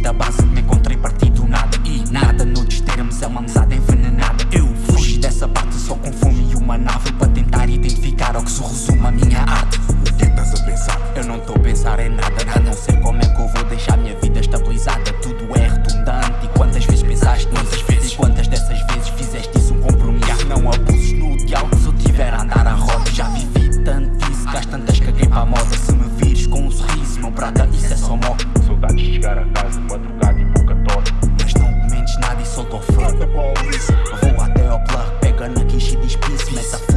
da base me encontrei partido nada E nada noutros termos é uma amizade envenenada Eu fugi dessa parte só com fome e uma nave Para tentar identificar ao que se resume a minha arte O que estás a pensar? Eu não estou a pensar em nada A não ser como é que eu vou deixar minha vida estabilizada Tudo é redundante e quantas vezes pensaste nisso? Vezes. E quantas dessas vezes fizeste isso um compromisso? Não abuses no diálogo se eu tiver a andar a roda Já vivi tanto isso, gasto tantas caguei para a moda Se me vires com um sorriso, não prata, isso é só moda Saudades de chegar a casa jeśli peace, pismę